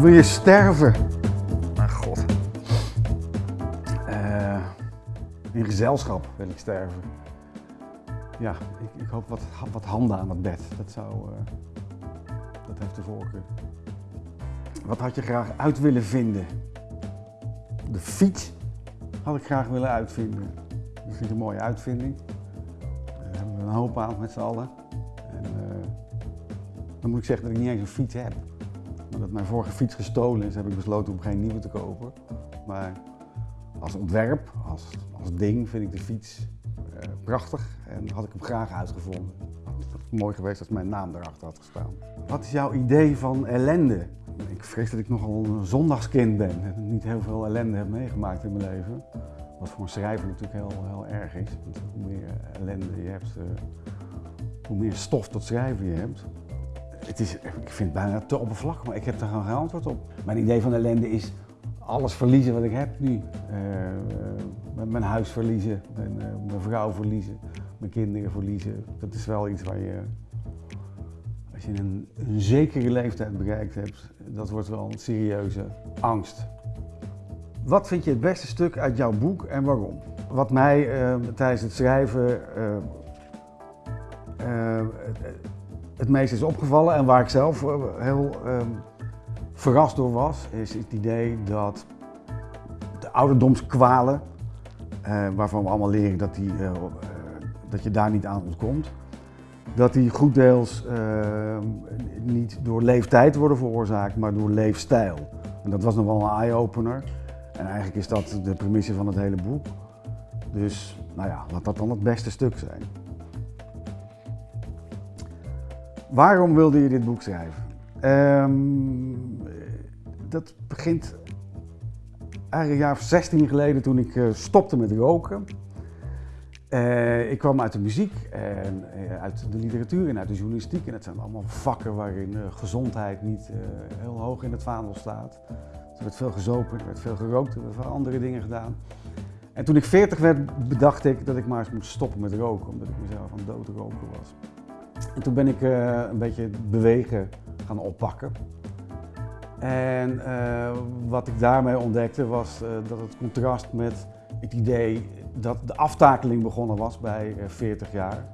Wil je sterven? Mijn god. Eh, in gezelschap wil ik sterven. Ja, ik, ik hoop wat, wat handen aan het bed. Dat zou. eh, dat heeft de voorkeur. Wat had je graag uit willen vinden? De fiets had ik graag willen uitvinden. Dat vind ik een mooie uitvinding. Daar hebben we een hoop aan met z'n allen. En, eh, dan moet ik zeggen dat ik niet eens een fiets heb. Omdat mijn vorige fiets gestolen is, heb ik besloten om geen nieuwe te kopen. Maar als ontwerp, als, als ding, vind ik de fiets eh, prachtig en had ik hem graag uitgevonden. Het was mooi geweest als mijn naam erachter had gestaan. Wat is jouw idee van ellende? Ik vrees dat ik nogal een zondagskind ben en niet heel veel ellende heb meegemaakt in mijn leven. Wat voor een schrijver natuurlijk heel, heel erg is. Hoe meer ellende je hebt, eh, hoe meer stof tot schrijven je hebt. Het is, ik vind het bijna te oppervlakkig, maar ik heb daar geen antwoord op. Mijn idee van ellende is alles verliezen wat ik heb nu. Eh, eh, mijn huis verliezen, mijn, eh, mijn vrouw verliezen, mijn kinderen verliezen. Dat is wel iets waar je, als je een, zekere leeftijd bereikt hebt, dat wordt wel een serieuze angst. Wat vind je het beste stuk uit jouw boek en waarom? Wat mij tijdens het schrijven het, meest is opgevallen en waar ik zelf eh, heel ehm, verrast door was, is het idee dat de ouderdomskwalen, eh, waarvan we allemaal leren dat, die, eh, dat je daar niet aan ontkomt, dat die goed deels eh, niet door leeftijd worden veroorzaakt, maar door leefstijl. En dat was nog wel een eye-opener. En eigenlijk is dat de premisse van het hele boek. Dus, nou ja, laat dat dan het beste stuk zijn. Waarom wilde je dit boek schrijven? Ehm, dat begint eigenlijk een jaar of 16 geleden toen ik eh, stopte met roken. Eh, ik kwam uit de muziek en eh, uit de literatuur en uit de journalistiek. En dat zijn allemaal vakken waarin gezondheid niet heel hoog in het vaandel staat. Er werd veel gezopen, er werd veel gerookt, er werden andere dingen gedaan. En toen ik 40 werd, bedacht ik dat ik maar eens moest stoppen met roken, omdat ik mezelf aan doodroken was. En toen ben ik eh, een beetje bewegen gaan oppakken. En eh, wat ik daarmee ontdekte was eh, dat het contrast met het idee dat de aftakeling begonnen was bij eh, 40 jaar,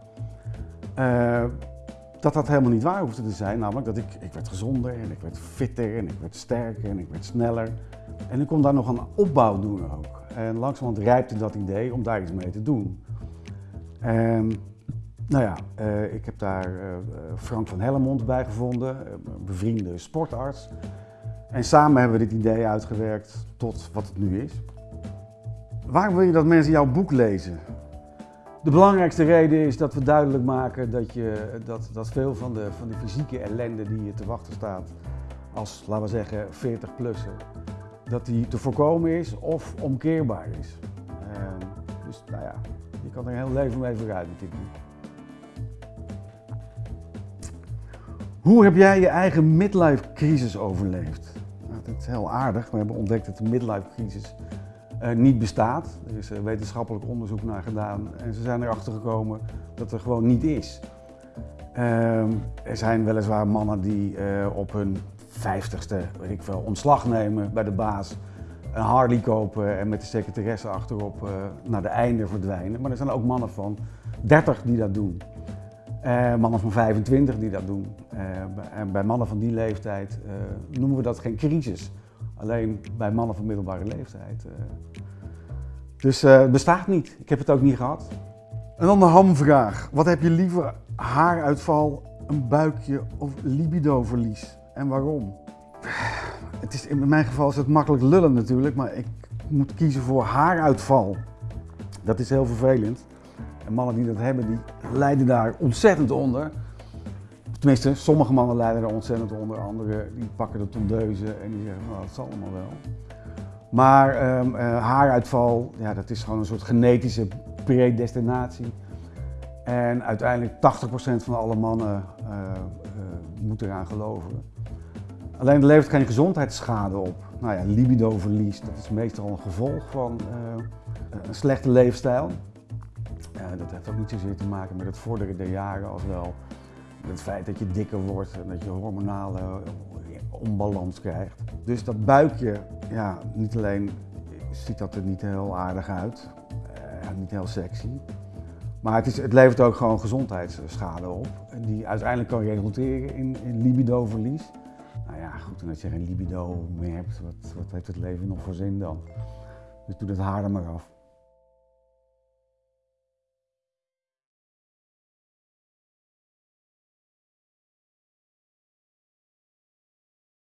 dat dat helemaal niet waar hoefde te zijn. Namelijk dat ik, ik werd gezonder en ik werd fitter en ik werd sterker en ik werd sneller. En ik kon daar nog een opbouw doen ook. En langzamerhand rijpte dat idee om daar iets mee te doen. En nou ja, eh, ik heb daar eh, Frank van Hellemond bij gevonden, eh, een bevriende sportarts. En samen hebben we dit idee uitgewerkt tot wat het nu is. Waarom wil je dat mensen jouw boek lezen? De belangrijkste reden is dat we duidelijk maken dat, je, dat, dat veel van de, van de fysieke ellende die je te wachten staat als, laten we zeggen, 40-plusser, dat die te voorkomen is of omkeerbaar is. Ehm, dus nou ja, je kan er een heel leven mee vooruit met dit boek. Hoe heb jij je eigen midlife crisis overleefd? Nou, dat is heel aardig. We hebben ontdekt dat de midlife crisis eh, niet bestaat. Er is eh, wetenschappelijk onderzoek naar gedaan en ze zijn erachter gekomen dat er gewoon niet is. Ehm, er zijn weliswaar mannen die eh, op hun vijftigste, weet ik veel, ontslag nemen bij de baas, een Harley kopen en met de secretaresse achterop naar de einde verdwijnen. Maar er zijn ook mannen van 30 die dat doen. Eh, mannen van 25 die dat doen. Eh, en bij mannen van die leeftijd eh, noemen we dat geen crisis. Alleen bij mannen van middelbare leeftijd. Dus het bestaat niet. Ik heb het ook niet gehad. En dan de hamvraag. Wat heb je liever? Haaruitval, een buikje of libidoverlies? En waarom? Het is, in mijn geval is het makkelijk lullen natuurlijk, maar ik moet kiezen voor haaruitval. Dat is heel vervelend. En mannen die dat hebben, die lijden daar ontzettend onder. Tenminste, sommige mannen lijden er ontzettend onder. Anderen die pakken de tondeuzen en die zeggen, nou, dat zal allemaal wel. Maar ehm, eh, haaruitval, ja, dat is gewoon een soort genetische predestinatie. En uiteindelijk 80% van alle mannen eh, eh, moet eraan geloven. Alleen er levert geen gezondheidsschade op. Nou ja, libidoverlies, dat is meestal een gevolg van een slechte leefstijl. Eh, dat heeft ook niet zozeer te maken met het vorderen der jaren als wel Het feit dat je dikker wordt en dat je hormonale onbalans krijgt. Dus dat buikje, ja, niet alleen ziet dat er niet heel aardig uit, uh, niet heel sexy. Maar het, is, het levert ook gewoon gezondheidsschade op. Die uiteindelijk kan resulteren in, in libidoverlies. Nou ja, goed, en als je geen libido meer hebt, wat, wat heeft het leven nog voor zin dan? Dus doe dat haar er maar af.